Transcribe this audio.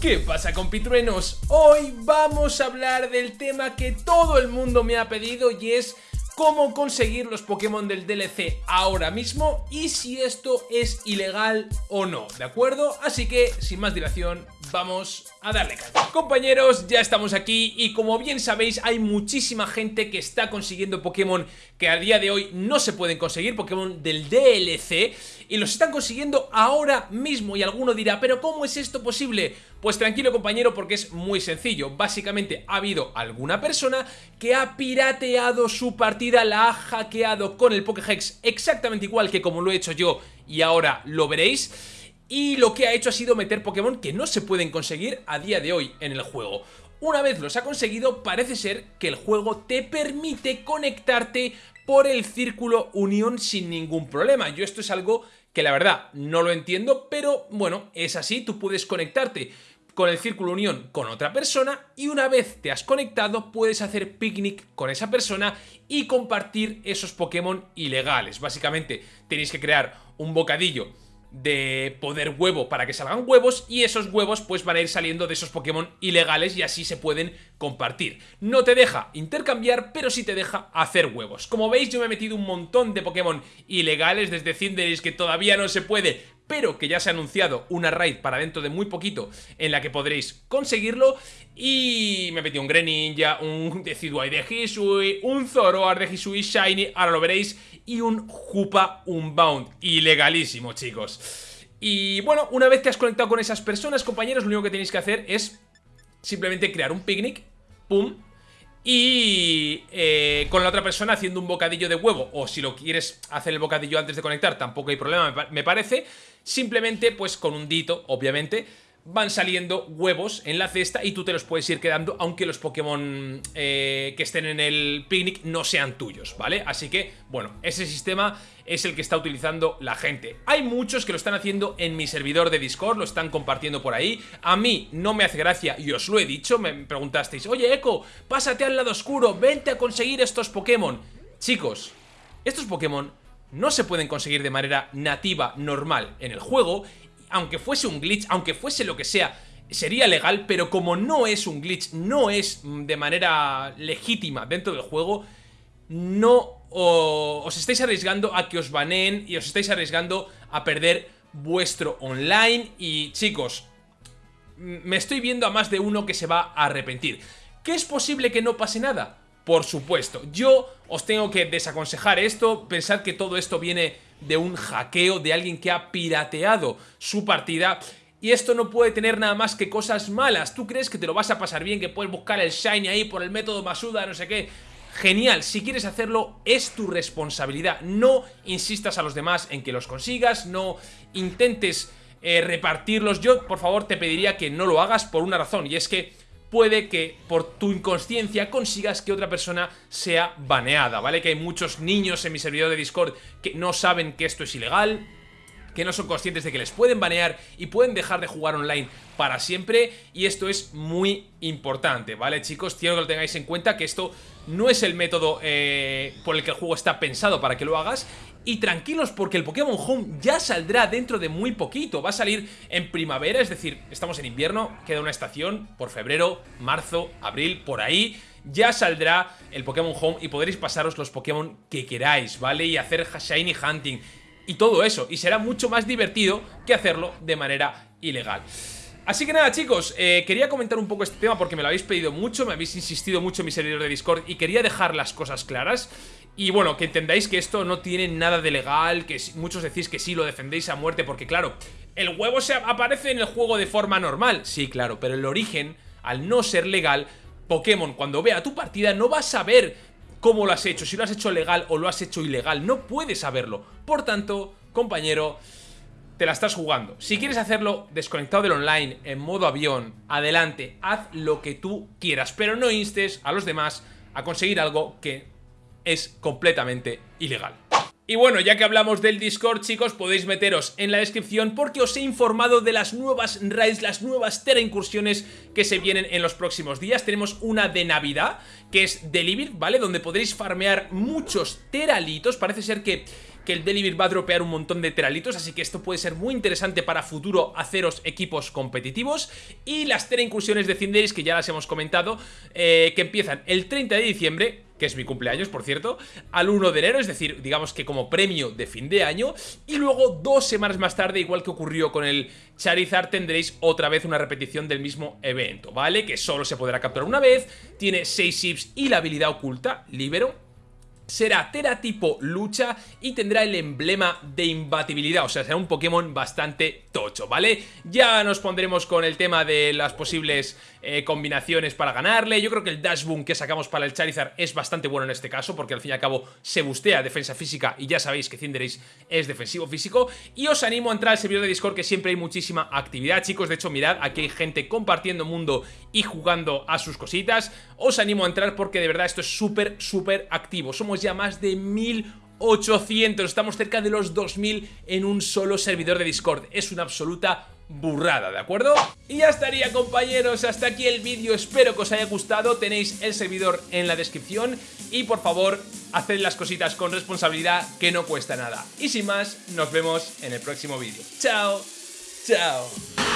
¿Qué pasa compitruenos? Hoy vamos a hablar del tema que todo el mundo me ha pedido y es cómo conseguir los Pokémon del DLC ahora mismo y si esto es ilegal o no, ¿de acuerdo? Así que, sin más dilación, vamos a darle. Compañeros, ya estamos aquí y como bien sabéis hay muchísima gente que está consiguiendo Pokémon que a día de hoy no se pueden conseguir, Pokémon del DLC y los están consiguiendo ahora mismo y alguno dirá, pero ¿cómo es esto posible? Pues tranquilo compañero porque es muy sencillo, básicamente ha habido alguna persona que ha pirateado su partida, la ha hackeado con el Pokéhex exactamente igual que como lo he hecho yo y ahora lo veréis y lo que ha hecho ha sido meter Pokémon que no se pueden conseguir a día de hoy en el juego. Una vez los ha conseguido, parece ser que el juego te permite conectarte por el círculo unión sin ningún problema. Yo esto es algo que la verdad no lo entiendo, pero bueno, es así, tú puedes conectarte con el círculo unión con otra persona y una vez te has conectado puedes hacer picnic con esa persona y compartir esos Pokémon ilegales. Básicamente tenéis que crear un bocadillo de poder huevo para que salgan huevos y esos huevos pues van a ir saliendo de esos Pokémon ilegales y así se pueden compartir. No te deja intercambiar, pero sí te deja hacer huevos. Como veis yo me he metido un montón de Pokémon ilegales desde Cinderace que todavía no se puede, pero que ya se ha anunciado una raid para dentro de muy poquito en la que podréis conseguirlo y me metido un Greninja, un Decidueye de Hisui, un Zoroark de Hisui Shiny, ahora lo veréis y un Jupa Unbound. Ilegalísimo, chicos. Y bueno, una vez que has conectado con esas personas, compañeros, lo único que tenéis que hacer es simplemente crear un picnic, pum, y eh, con la otra persona haciendo un bocadillo de huevo. O si lo quieres hacer el bocadillo antes de conectar tampoco hay problema me parece. Simplemente pues con un dito obviamente van saliendo huevos en la cesta y tú te los puedes ir quedando aunque los Pokémon eh, que estén en el picnic no sean tuyos, ¿vale? Así que, bueno, ese sistema es el que está utilizando la gente. Hay muchos que lo están haciendo en mi servidor de Discord, lo están compartiendo por ahí. A mí no me hace gracia y os lo he dicho, me preguntasteis, oye Echo, pásate al lado oscuro, vente a conseguir estos Pokémon. Chicos, estos Pokémon no se pueden conseguir de manera nativa, normal en el juego aunque fuese un glitch, aunque fuese lo que sea, sería legal, pero como no es un glitch, no es de manera legítima dentro del juego, no os estáis arriesgando a que os baneen y os estáis arriesgando a perder vuestro online y chicos, me estoy viendo a más de uno que se va a arrepentir. ¿Qué es posible que no pase nada? Por supuesto, yo os tengo que desaconsejar esto, pensar que todo esto viene de un hackeo, de alguien que ha pirateado su partida y esto no puede tener nada más que cosas malas. ¿Tú crees que te lo vas a pasar bien, que puedes buscar el Shiny ahí por el método Masuda, no sé qué? Genial, si quieres hacerlo es tu responsabilidad. No insistas a los demás en que los consigas, no intentes eh, repartirlos. Yo, por favor, te pediría que no lo hagas por una razón y es que puede que por tu inconsciencia consigas que otra persona sea baneada, ¿vale? Que hay muchos niños en mi servidor de Discord que no saben que esto es ilegal, que no son conscientes de que les pueden banear y pueden dejar de jugar online para siempre. Y esto es muy importante, ¿vale chicos? Quiero que lo tengáis en cuenta que esto no es el método eh, por el que el juego está pensado para que lo hagas. Y tranquilos porque el Pokémon Home ya saldrá dentro de muy poquito, va a salir en primavera, es decir, estamos en invierno, queda una estación por febrero, marzo, abril, por ahí. Ya saldrá el Pokémon Home y podréis pasaros los Pokémon que queráis, ¿vale? Y hacer Shiny Hunting y todo eso, y será mucho más divertido que hacerlo de manera ilegal. Así que nada chicos, eh, quería comentar un poco este tema porque me lo habéis pedido mucho, me habéis insistido mucho en mi servidor de Discord y quería dejar las cosas claras y bueno, que entendáis que esto no tiene nada de legal, que muchos decís que sí, lo defendéis a muerte porque claro, el huevo se aparece en el juego de forma normal, sí claro, pero el origen, al no ser legal, Pokémon cuando vea tu partida no va a saber cómo lo has hecho, si lo has hecho legal o lo has hecho ilegal, no puede saberlo, por tanto, compañero te la estás jugando. Si quieres hacerlo desconectado del online, en modo avión, adelante, haz lo que tú quieras, pero no instes a los demás a conseguir algo que es completamente ilegal. Y bueno, ya que hablamos del Discord, chicos, podéis meteros en la descripción porque os he informado de las nuevas raids, las nuevas Tera incursiones que se vienen en los próximos días. Tenemos una de Navidad, que es Delivery, ¿vale? Donde podréis farmear muchos teralitos. Parece ser que que el Deliver va a dropear un montón de teralitos, así que esto puede ser muy interesante para futuro haceros equipos competitivos. Y las Tera incursiones de Cinderis, que ya las hemos comentado, eh, que empiezan el 30 de diciembre que es mi cumpleaños, por cierto, al 1 de enero, es decir, digamos que como premio de fin de año, y luego dos semanas más tarde, igual que ocurrió con el Charizard, tendréis otra vez una repetición del mismo evento, ¿vale? Que solo se podrá capturar una vez, tiene 6 chips y la habilidad oculta, Libero, será Tera tipo lucha y tendrá el emblema de imbatibilidad, o sea, será un Pokémon bastante tocho, ¿vale? Ya nos pondremos con el tema de las posibles eh, combinaciones para ganarle, yo creo que el Dash Boom que sacamos para el Charizard es bastante bueno en este caso, porque al fin y al cabo se bustea defensa física y ya sabéis que Cinderace es defensivo físico, y os animo a entrar al servidor de Discord que siempre hay muchísima actividad, chicos, de hecho mirad, aquí hay gente compartiendo mundo y jugando a sus cositas, os animo a entrar porque de verdad esto es súper, súper activo, somos ya más de 1800, estamos cerca de los 2000 en un solo servidor de Discord. Es una absoluta burrada, ¿de acuerdo? Y ya estaría compañeros, hasta aquí el vídeo, espero que os haya gustado, tenéis el servidor en la descripción y por favor, haced las cositas con responsabilidad que no cuesta nada. Y sin más, nos vemos en el próximo vídeo. ¡Chao! ¡Chao!